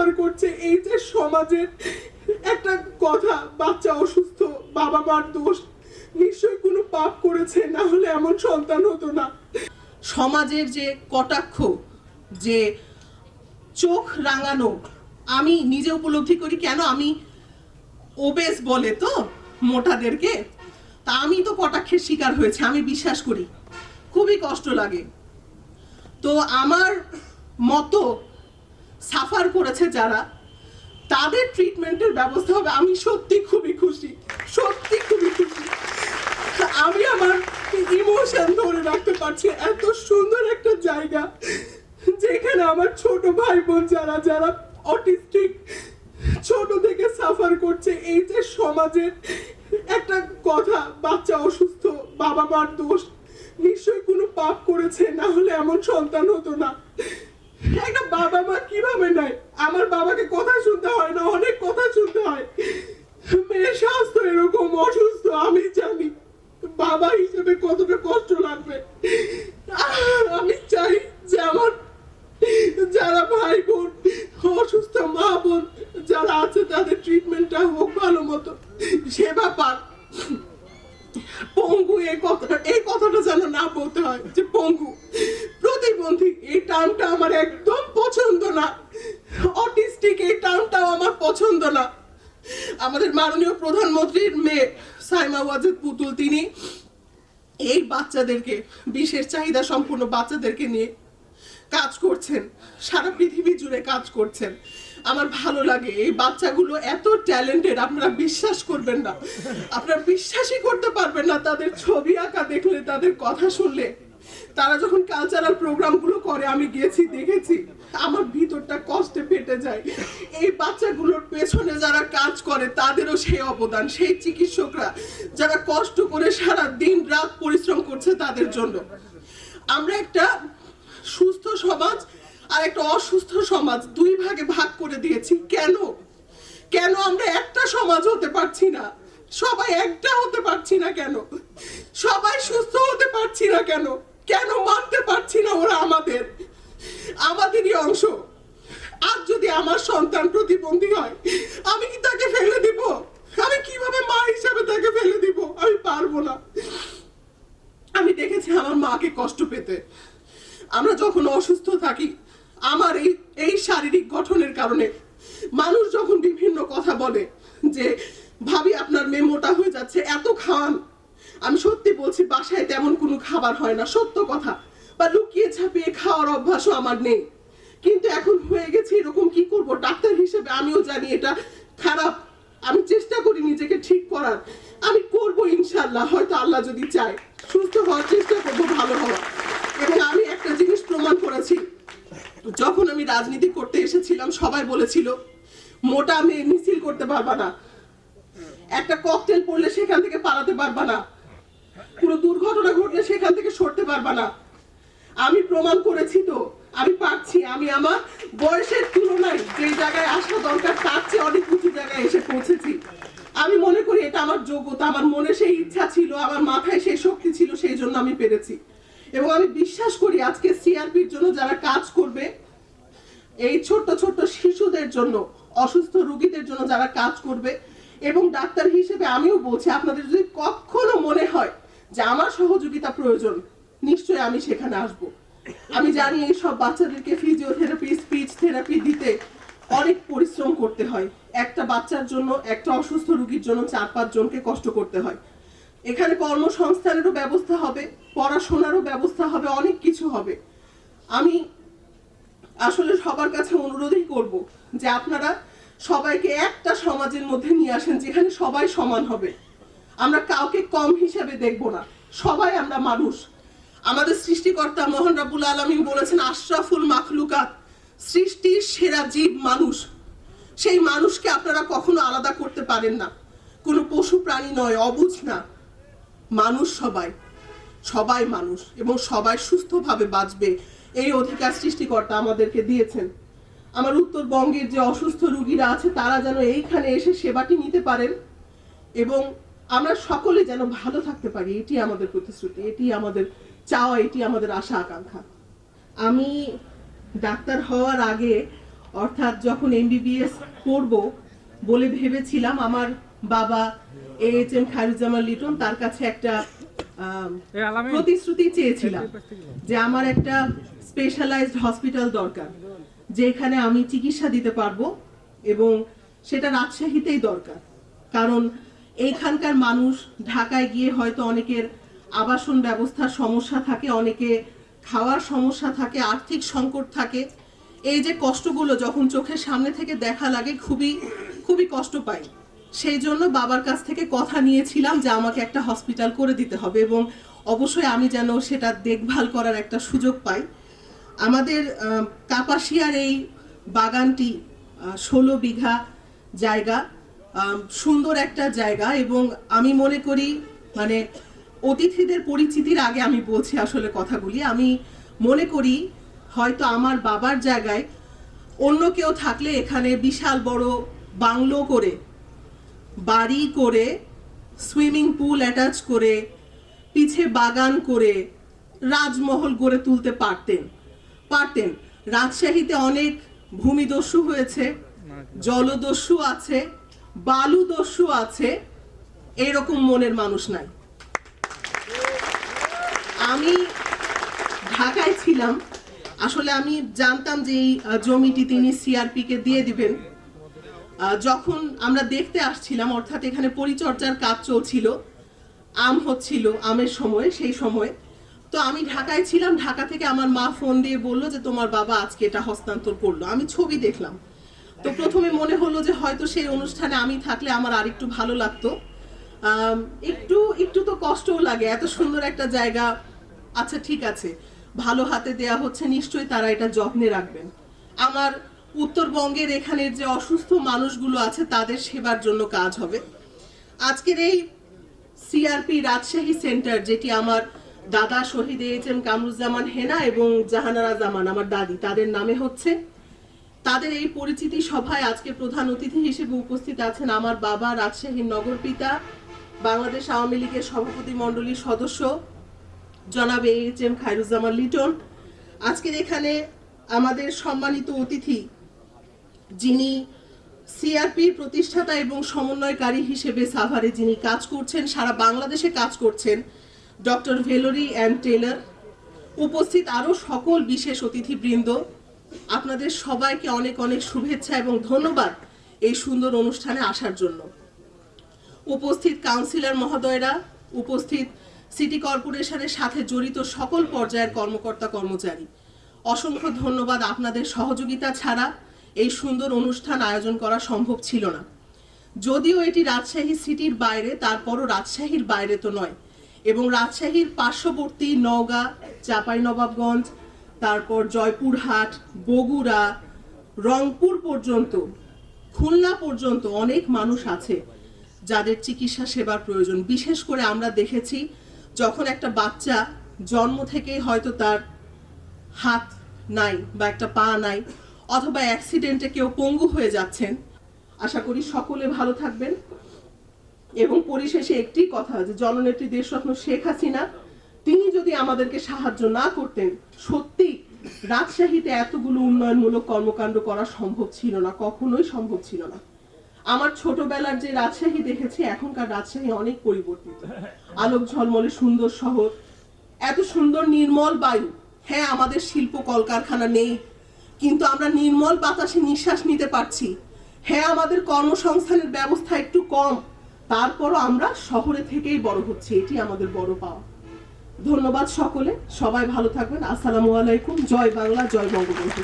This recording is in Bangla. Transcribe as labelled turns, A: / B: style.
A: সাফার করছে, এই যে সমাজের একটা কথা, বাচ্চা অসুস্থ বাবা মার দোষ, নিশ্চয়ই কোনো পাপ করেছে, না হলে এমন সন্তান হতো না। সমাজের যে কটাক্ষ, যে চোখ রাঙানো, আমি নিজে উপলব্ধি করি, কেন আমি ওবেস বলে তো মোটাদেরকে? তা আমি তো কটাক্ষের শিকার হয়েছে, আমি বিশ্বাস করি। খুবই কষ্ট লাগে। তো আমার মতো সাফার করেছে যারা, তাদের ট্রিটমেন্টের ব্যবস্থা হবে। আমি সত্যি খুবই খুশি, সত্যি খুবই খুশি। আমি আমার ইমোশন ধরে রাখতে পারছি, এত সুন্দর একটা জায়গা যেখানে আমার ছোট ভাই বোন যারা যারা অটিস্টিক ছোট থেকে সাফার করছে। এই যে সমাজের একটা কথা, বাচ্চা অসুস্থ বাবা মার দোষ, নিশ্চয়ই কোনো পাপ করেছে, না হলে এমন সন্তান হতো না। একটা বাবা মা কীভাবে নাই? আমার বাবাকে কথা শুনতে হয় না, অনেক কথা শুনতে হয়। মেয়ের স্বাস্থ্য এরকম অসুস্থ, আমি জানি। বাবা হিসেবে কতটা কষ্ট লাগবে। আমি পছন্দ না। আমাদের মাননীয় প্রধানমন্ত্রীর মেয়ে সাইমা ওয়াজেদ পুতুল, তিনি এই বাচ্চাদেরকে, বিশেষ চাহিদা সম্পূর্ণ বাচ্চাদেরকে নিয়ে কাজ করছেন, সারা পৃথিবী জুড়ে কাজ করছেন। আমার ভালো লাগে, এই বাচ্চাগুলো এত ট্যালেন্টেড, আপনারা বিশ্বাস করবেন না। আপনারা বিশ্বাসই করতে পারবেন না, তাদের ছবি আঁকা দেখলে, তাদের কথা শুনলে। তারা যখন কালচারাল প্রোগ্রামগুলো করে, আমি গেছি, দেখেছি, আমার ভিতরটা কষ্টে ফেটে যায়। এই বাচ্চাগুলোর পেছনে যারা কাজ করে, তাদেরও সেই অবদান, সেই চিকিৎসকরা যারা কষ্ট করে সারা দিন রাত পরিশ্রম করছে তাদের জন্য। আমরা একটা সুস্থ সমাজ আর একটা অসুস্থ সমাজ দুই ভাগে ভাগ করে দিয়েছি। কেন? কেন আমরা একটা সমাজ হতে পারছি না? সবাই একটা হতে পারছি না কেন? সবাই সুস্থ হতে পারছি না কেন? কেন মানতে পারছি না ওরা আমাদের? আমাদেরই অংশ। আর যদি আমার সন্তান প্রতিবন্ধী হয়, আমি কি তাকে ফেলে দিব? আমি কীভাবে মা হিসাবে তাকে ফেলে দিব? আমি পারব না। আমি দেখেছি আমার মাকে কষ্ট পেতে। আমরা যখন অসুস্থ থাকি, আমার এই এই শারীরিক গঠনের কারণে মানুষ যখন বিভিন্ন কথা বলে যে, ভাবি, আপনার মেয়ে মোটা হয়ে যাচ্ছে, এত খান আমি সত্যি বলছি, বাসায় তেমন কোনো খাবার হয় না, সত্য কথা। বা লুকিয়ে ছাপিয়ে খাওয়ার অভ্যাসও আমার নেই। কিন্তু এখন হয়ে গেছে এরকম কি করব? ডাক্তার হিসেবে আমিও জানি এটা খারাপ। আমি চেষ্টা করি নিজেকে ঠিক করার। আমি করব ইনশাল্লাহ হয়তো আল্লাহ যদি চায়। সুস্থ হওয়ার চেষ্টা করব, ভালো হওয়ার। এবং আমি একটা জিনিস প্রমাণ করেছি। যখন আমি রাজনীতি করতে এসেছিলাম, সবাই বলেছিল, মোটা মেয়ে মিছিল করতে পারবা না। একটা ককটেল পড়লে সেখান থেকে পালাতে পারবা না। কোনো দুর্ঘটনা ঘটলে সেখান থেকে সরতে পারবা না। আমি প্রমাণ করেছি তো, আমি পারছি। আমি আমার বয়সের তুলনায় যে জায়গায় আসা দরকার, তার চেয়ে অনেক উঁচু জায়গায় এসে পৌঁছেছি। আমি মনে করি এটা আমার যোগ্যতা, আমার মনে সেই ইচ্ছা ছিল, আমার মাথায় সেই শক্তি ছিল, সেই জন্য আমি পেরেছি। এবং আমি বিশ্বাস করি আজকে সিআরপির জন্য যারা কাজ করবে, এই ছোট্ট ছোট্ট শিশুদের জন্য, অসুস্থ রোগীদের জন্য যারা কাজ করবে এবং ডাক্তার হিসেবে আমিও বলছি, আপনাদের যদি কখনো মনে হয় যে আমার সহযোগিতা প্রয়োজন, নিশ্চয়ই আমি সেখানে আসব। আমি জানি এই সব বাচ্চাদেরকে ফিজিওথেরাপি স্পিচ থেরাপি দিতে অনেক পরিশ্রম করতে হয়। একটা বাচ্চার জন্য, একটা অসুস্থ রোগীর জন্য চার পাঁচ জনকে কষ্ট করতে হয়। এখানে কর্মসংস্থানেরও ব্যবস্থা হবে, পড়াশোনারও ব্যবস্থা হবে, অনেক কিছু হবে। আমি আসলে সবার কাছে অনুরোধই করব যে আপনারা সবাইকে একটা সমাজের মধ্যে নিয়ে আসেন যেখানে সবাই সমান হবে। আমরা কাউকে কম হিসেবে দেখব না। সবাই আমরা মানুষ। আমাদের সৃষ্টিকর্তা মোহন রাবুল আলমিন বলেছেন, আশরাফুল মাখলুকাত, সৃষ্টির সেরা জীব মানুষ। সেই মানুষকে আপনারা কখনো আলাদা করতে পারেন না। কোনো পশু প্রাণী নয়, অবুঝ না। মানুষ সবাই সবাই মানুষ এবং সবাই সুস্থভাবে বাঁচবে। এই অধিকার সৃষ্টিকর্তা আমাদেরকে দিয়েছেন। আমার উত্তরবঙ্গের যে অসুস্থ রুগীরা আছে তারা যেন এইখানে এসে সেবাটি নিতে পারেন এবং আমরা সকলে যেন ভালো থাকতে পারি এটি আমাদের প্রতিশ্রুতি এটি আমাদের চাওয়া এটি আমাদের আশা আকাঙ্ক্ষা। আমি ডাক্তার হওয়ার আগে অর্থাৎ যখন এমবিবিএস পড়ব বলে ভেবেছিলাম আমার বাবা A H M Khairuzzaman Liton তার কাছে একটা প্রতিশ্রুতি চেয়েছিলাম যে আমার একটা স্পেশালাইজড হসপিটাল দরকার। যেখানে আমি চিকিৎসা দিতে পারব এবং সেটা রাজশাহীতেই দরকার। কারণ এইখানকার মানুষ ঢাকায় গিয়ে হয়তো অনেকের আবাসন ব্যবস্থার সমস্যা থাকে, অনেকে খাওয়ার সমস্যা থাকে, আর্থিক সংকট থাকে। এই যে কষ্টগুলো যখন চোখের সামনে থেকে দেখা লাগে, খুবই খুবই কষ্ট পাই। সেই জন্য বাবার কাছ থেকে কথা নিয়েছিলাম যে আমাকে একটা হসপিটাল করে দিতে হবে এবং অবশ্যই আমি যেন সেটা দেখভাল করার একটা সুযোগ পাই। আমাদের কাপাসিয়ার এই বাগানটি ষোলো বিঘা জায়গা সুন্দর একটা জায়গা এবং আমি মনে করি মানে অতিথিদের পরিচিতির আগে আমি বলছি আসলে কথাগুলি। আমি মনে করি, হয়তো আমার বাবার জায়গায় অন্য কেউ থাকলে এখানে বিশাল বড় বাংলো করে, বাড়ি করে, সুইমিং পুল অ্যাটাচ করে, পিছে বাগান করে, রাজমহল গড়ে তুলতে পারতেন। পারতেন। রাজশাহীতে অনেক ভূমিদস্যু হয়েছে, জলদস্যু আছে, বালুদস্যু আছে, এরকম মনের মানুষ নাই। আমি ঢাকায় ছিলাম। আসলে আমি জানতাম যে এই জমিটি তিনি সিআরপি কে দিয়ে দিবেন। যখন আমরা দেখতে আসছিলাম, অর্থাৎ এখানে পরিচর্যার কাজ চলছিল, আম হচ্ছিল, আমের সময়, সেই সময় তো আমি ঢাকায় ছিলাম, ঢাকা থেকে আমার মা ফোন দিয়ে বলল যে তোমার বাবা আজকে এটা হস্তান্তর করল। আমি ছবি দেখলাম। তো প্রথমে মনে হলো যে হয়তো সেই অনুষ্ঠানে আমি থাকলে আমার আরেকটু ভালো লাগতো। একটু একটু তো কষ্টও লাগে, এত সুন্দর একটা জায়গা। আচ্ছা ঠিক আছে, ভালো হাতে দেয়া হচ্ছে, নিশ্চয়ই তারা এটা যত্নে রাখবেন। আমার উত্তরবঙ্গের এখানের যে অসুস্থ মানুষগুলো আছে, তাদের সেবার জন্য কাজ হবে। আজকের এই সিআরপি রাজশাহী সেন্টার, যেটি আমার দাদা শহীদ এইচ এম কামরুজ্জামান হেনা এবং জাহানারা জামান, আমার দাদি। তাদের নামে হচ্ছে। তাদের এই পরিচিতি সভায় আজকে প্রধান অতিথি হিসেবে উপস্থিত আছেন আমার বাবা, রাজশাহীর নগর পিতা বাংলাদেশ আওয়ামী লীগের সভাপতি মণ্ডলীর সদস্য, জনাব এইচ এম খায়রুজ্জামান লিটন। আজকের এখানে আমাদের সম্মানিত অতিথি যিনি সিআরপির প্রতিষ্ঠাতা এবং সমন্বয়কারী হিসেবে সাভারে যিনি কাজ করছেন, সারা বাংলাদেশে কাজ করছেন ডক্টর ভেলোরি অ্যান্ড টেলর, উপস্থিত আরও সকল বিশেষ অতিথিবৃন্দ। আপনাদের সবাইকে অনেক অনেক শুভেচ্ছা এবং ধন্যবাদ এই সুন্দর অনুষ্ঠানে আসার জন্য। উপস্থিত কাউন্সিলর মহোদয়রা, উপস্থিত সিটি কর্পোরেশনের সাথে জড়িত সকল পর্যায়ের কর্মকর্তা কর্মচারী, অসংখ্য ধন্যবাদ আপনাদের সহযোগিতা ছাড়া এই সুন্দর অনুষ্ঠান আয়োজন করা সম্ভব ছিল না। যদিও এটি রাজশাহী সিটির বাইরে, তারপরও রাজশাহীর বাইরে তো নয়। এবং রাজশাহীর পার্শ্ববর্তী নওগাঁ, চাঁপাইনবাবগঞ্জ, তারপর জয়পুরহাট, বগুড়া, রংপুর পর্যন্ত, খুলনা পর্যন্ত অনেক মানুষ আছে যাদের চিকিৎসা সেবার প্রয়োজন। বিশেষ করে আমরা দেখেছি যখন একটা বাচ্চা জন্ম থেকেই হয়তো তার হাত নাই বা একটা পা নাই অথবা অ্যাক্সিডেন্টে কেউ পঙ্গু হয়ে যাচ্ছেন। আশা করি সকলে ভালো থাকবেন। এবং পরিশেষে একটি কথা যে জননেত্রী দেশরত্ন শেখ হাসিনা, তিনি যদি আমাদেরকে সাহায্য না করতেন, সত্যি রাজশাহীতে এতগুলো উন্নয়নমূলক কর্মকাণ্ড করা সম্ভব ছিল না, কখনোই সম্ভব ছিল না। আমার ছোটবেলার যে রাজশাহী দেখেছি, এখনকার রাজশাহী অনেক পরিবর্তিত। আলোক ঝলমলে সুন্দর শহর, এত সুন্দর নির্মল বায়ু। হ্যাঁ আমাদের শিল্প কলকারখানা নেই, কিন্তু আমরা নির্মল বাতাসে নিঃশ্বাস নিতে পারছি। হ্যাঁ আমাদের কর্মসংস্থানের ব্যবস্থা একটু কম তারপরও আমরা শহরে থেকেই বড় হচ্ছে, এটি আমাদের বড় পাওয়া। ধন্যবাদ সকলে, সবাই ভালো থাকবেন, আসসালামু আলাইকুম, জয় বাংলা, জয় বঙ্গবন্ধু।